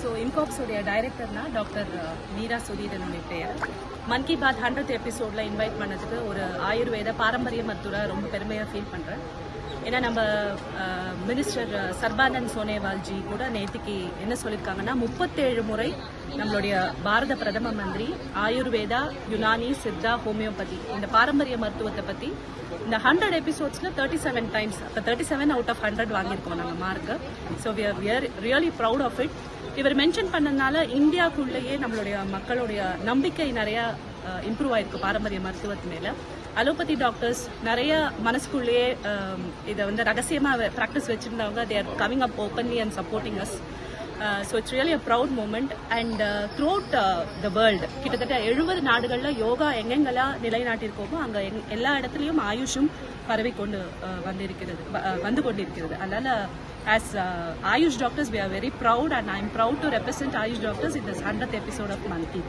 So எம்காப்ஸோடைய டைரக்டர்னா doctor Meera Sudhir என்னுடைய பெயர். மன் கி பாத் ஹண்ட்ரட் எபிசோடில் இன்வைட் பண்ணதுக்கு ஒரு ஆயுர்வேத பாரம்பரிய மருத்துவரை ரொம்ப பெருமையாக ஃபீல் பண்ணுறேன் ஏன்னா நம்ம மினிஸ்டர் சர்பானந்த் சோனேவால்ஜி கூட நேற்றுக்கு என்ன சொல்லியிருக்காங்கன்னா முப்பத்தேழு முறை நம்மளுடைய பாரத பிரதம மந்திரி ஆயுர்வேதா யுனானி சித்தா ஹோமியோபதி இந்த பாரம்பரிய மருத்துவத்தை பற்றி இந்த ஹண்ட்ரட் எபிசோட்ஸில் தேர்ட்டி செவன் டைம்ஸ் இப்போ thirty seven out of hundred வாங்கியிருக்கோம் நாங்கள் mark so we are really proud of it இவர் மென்ஷன் பண்ணதுனால இந்தியாவுக்குள்ளேயே நம்மளுடைய மக்களுடைய நம்பிக்கை நிறையா இம்ப்ரூவ் ஆயிருக்கு பாரம்பரிய மருத்துவத்து மேலே. அலோபதி டாக்டர்ஸ் நிறைய மனசுக்குள்ளேயே இதை வந்து ரகசியமாக practice வச்சுருந்தவங்க they're coming up openly and supporting us so it's really a proud moment and throughout the world கிட்டத்தட்ட எழுபது நாடுகளில் யோகா எங்கெங்கெல்லாம் நிலைநாட்டியிருக்கோமோ அங்கே எல்லா இடத்துலையும் ஆயுஷும் பரவி கொண்டு வந்திருக்கிறது வ- வந்து கொண்டிருக்கிறது. அதனால் As uh, Ayush doctors, we are very proud and I am proud to represent Ayush doctors in this 100th episode of Manti